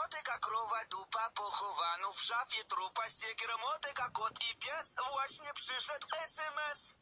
Siekieramotyka, krowa, dupa, pochowano w szafie trupa. Siekieramotyka, kot i pies, właśnie przyszedł SMS.